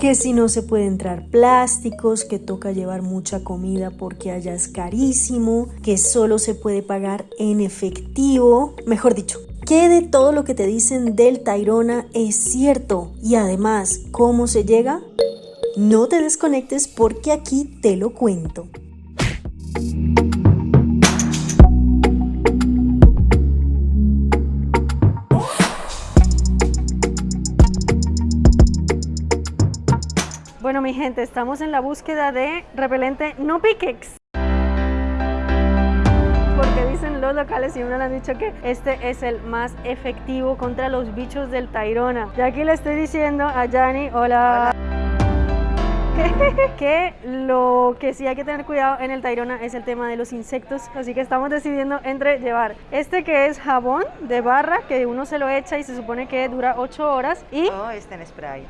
que si no se puede entrar plásticos, que toca llevar mucha comida porque allá es carísimo, que solo se puede pagar en efectivo, mejor dicho, que de todo lo que te dicen del Tairona es cierto y además, ¿cómo se llega? No te desconectes porque aquí te lo cuento. Bueno, mi gente, estamos en la búsqueda de repelente no piquex. Porque dicen los locales y me han dicho que este es el más efectivo contra los bichos del Tairona. Y aquí le estoy diciendo a Yani, hola. que lo que sí hay que tener cuidado en el Tairona es el tema de los insectos, así que estamos decidiendo entre llevar este que es jabón de barra, que uno se lo echa y se supone que dura 8 horas, y... Oh, este en spray.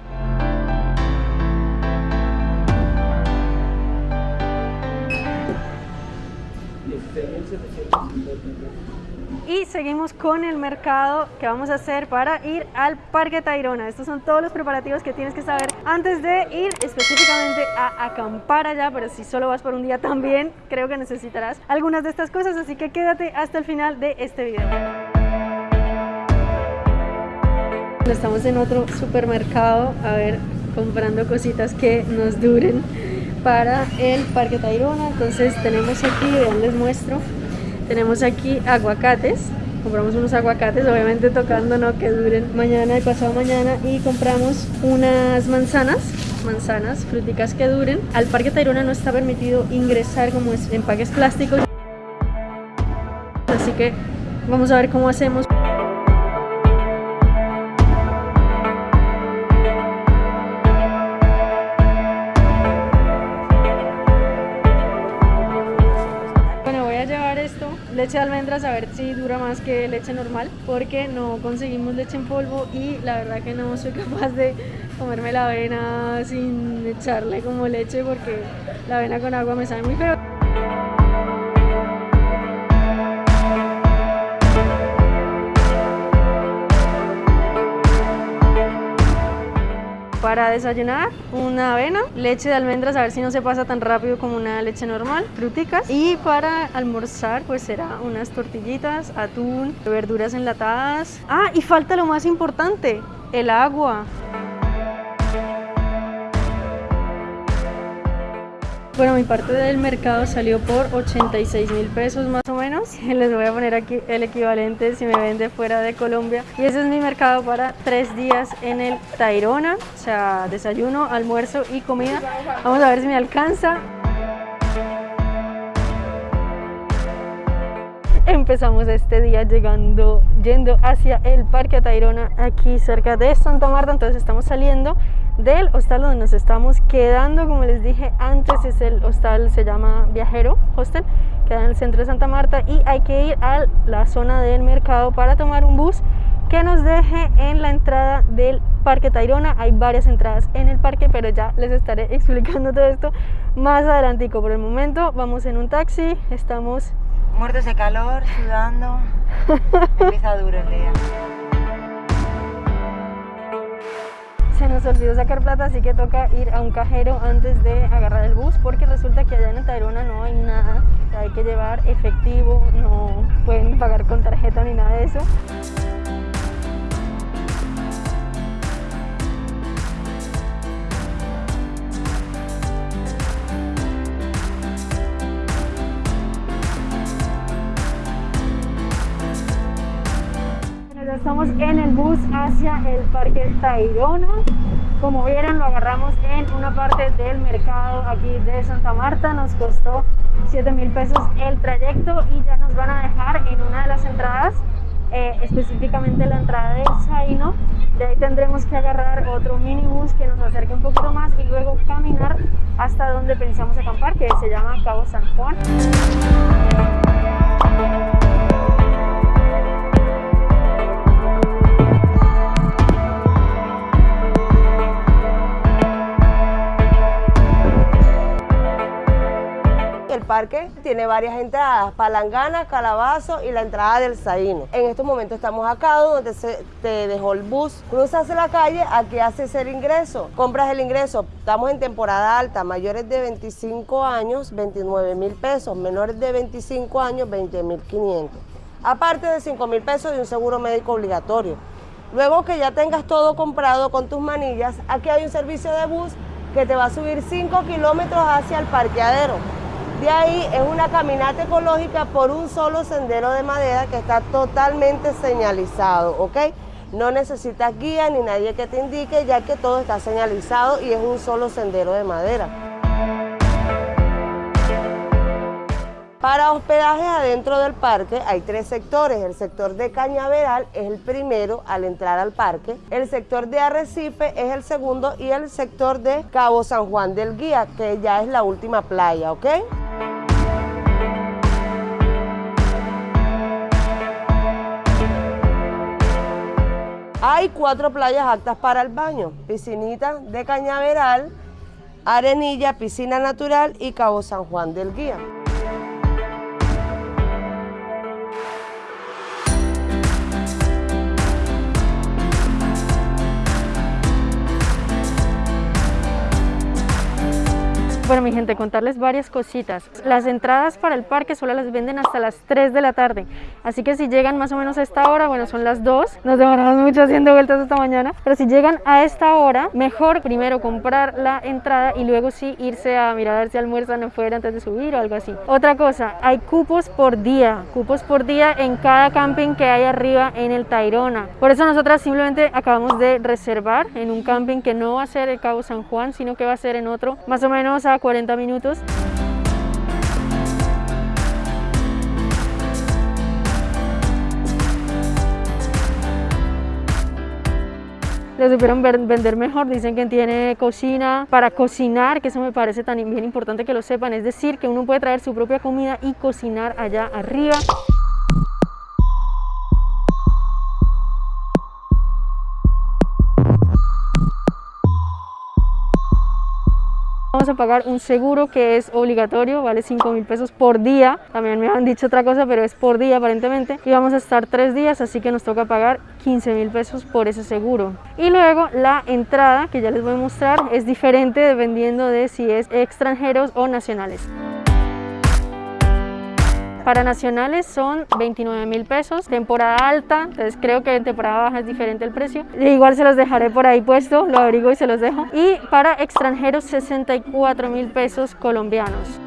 Y seguimos con el mercado que vamos a hacer para ir al Parque Tayrona. Estos son todos los preparativos que tienes que saber antes de ir específicamente a acampar allá, pero si solo vas por un día también creo que necesitarás algunas de estas cosas, así que quédate hasta el final de este video. Estamos en otro supermercado, a ver, comprando cositas que nos duren para el Parque Tayrona. Entonces tenemos aquí, vean, les muestro, tenemos aquí aguacates. Compramos unos aguacates, obviamente tocando no que duren mañana y pasado mañana. Y compramos unas manzanas, manzanas, fruticas que duren. Al Parque Tayrona no está permitido ingresar como es empaques plásticos. Así que vamos a ver cómo hacemos. Leche de almendras a ver si dura más que leche normal porque no conseguimos leche en polvo y la verdad que no soy capaz de comerme la avena sin echarle como leche porque la avena con agua me sabe muy feo Para desayunar, una avena, leche de almendras, a ver si no se pasa tan rápido como una leche normal, fruticas. Y para almorzar, pues será unas tortillitas, atún, verduras enlatadas. Ah, y falta lo más importante, el agua. Bueno, mi parte del mercado salió por 86 mil pesos más o menos. Les voy a poner aquí el equivalente si me vende fuera de Colombia. Y ese es mi mercado para tres días en el Tairona. O sea, desayuno, almuerzo y comida. Vamos a ver si me alcanza. Empezamos este día llegando, yendo hacia el Parque Tayrona, aquí cerca de Santa Marta, entonces estamos saliendo del hostal donde nos estamos quedando, como les dije antes, es el hostal, se llama Viajero Hostel, queda en el centro de Santa Marta y hay que ir a la zona del mercado para tomar un bus que nos deje en la entrada del Parque Tayrona. Hay varias entradas en el parque, pero ya les estaré explicando todo esto más adelantico. Por el momento vamos en un taxi, estamos... Muertos de calor, sudando, empieza duro el día. Se olvidó sacar plata, así que toca ir a un cajero antes de agarrar el bus, porque resulta que allá en Tayrona no hay nada, hay que llevar efectivo, no pueden pagar con tarjeta ni nada de eso. estamos en el bus hacia el Parque Tayrona. Como vieron, lo agarramos en una parte del mercado aquí de Santa Marta. Nos costó 7 mil pesos el trayecto y ya nos van a dejar en una de las entradas, eh, específicamente la entrada de Zaino. De ahí tendremos que agarrar otro minibus que nos acerque un poquito más y luego caminar hasta donde pensamos acampar, que se llama Cabo San Juan. Parque tiene varias entradas, Palangana, Calabazo y la entrada del Saíno. En estos momentos estamos acá donde se te dejó el bus. Cruzas la calle, aquí haces el ingreso, compras el ingreso. Estamos en temporada alta, mayores de 25 años, 29 mil pesos, menores de 25 años, 20 mil 500. Aparte de 5 mil pesos y un seguro médico obligatorio. Luego que ya tengas todo comprado con tus manillas, aquí hay un servicio de bus que te va a subir 5 kilómetros hacia el parqueadero. De ahí es una caminata ecológica por un solo sendero de madera que está totalmente señalizado, ¿ok? No necesitas guía ni nadie que te indique ya que todo está señalizado y es un solo sendero de madera. Para hospedaje adentro del parque hay tres sectores. El sector de Cañaveral es el primero al entrar al parque. El sector de Arrecife es el segundo y el sector de Cabo San Juan del Guía, que ya es la última playa, ¿ok? Hay cuatro playas aptas para el baño. Piscinita de Cañaveral, Arenilla, Piscina Natural y Cabo San Juan del Guía. Bueno, mi gente, contarles varias cositas. Las entradas para el parque solo las venden hasta las 3 de la tarde. Así que si llegan más o menos a esta hora, bueno, son las 2. Nos demoramos mucho haciendo vueltas esta mañana. Pero si llegan a esta hora, mejor primero comprar la entrada y luego sí irse a mirar a ver si almuerzan afuera antes de subir o algo así. Otra cosa, hay cupos por día. Cupos por día en cada camping que hay arriba en el Tairona. Por eso nosotras simplemente acabamos de reservar en un camping que no va a ser el Cabo San Juan, sino que va a ser en otro, más o menos a 40 minutos. le supieron vender mejor, dicen que tiene cocina para cocinar, que eso me parece tan bien importante que lo sepan, es decir, que uno puede traer su propia comida y cocinar allá arriba. Vamos a pagar un seguro que es obligatorio, vale 5 mil pesos por día. También me han dicho otra cosa, pero es por día aparentemente. Y vamos a estar tres días, así que nos toca pagar 15 mil pesos por ese seguro. Y luego la entrada, que ya les voy a mostrar, es diferente dependiendo de si es extranjeros o nacionales. Para nacionales son 29 mil pesos, temporada alta, entonces creo que en temporada baja es diferente el precio. Igual se los dejaré por ahí puesto, lo abrigo y se los dejo. Y para extranjeros 64 mil pesos colombianos.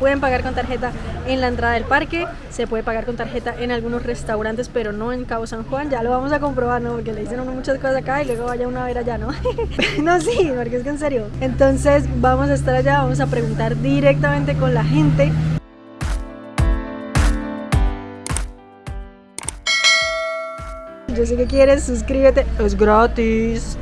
Pueden pagar con tarjeta en la entrada del parque, se puede pagar con tarjeta en algunos restaurantes, pero no en Cabo San Juan. Ya lo vamos a comprobar, ¿no? Porque le dicen uno muchas cosas acá y luego vaya uno a ver allá, ¿no? no, sí, porque es que en serio. Entonces vamos a estar allá, vamos a preguntar directamente con la gente Yo sé que quieres, suscríbete, es gratis.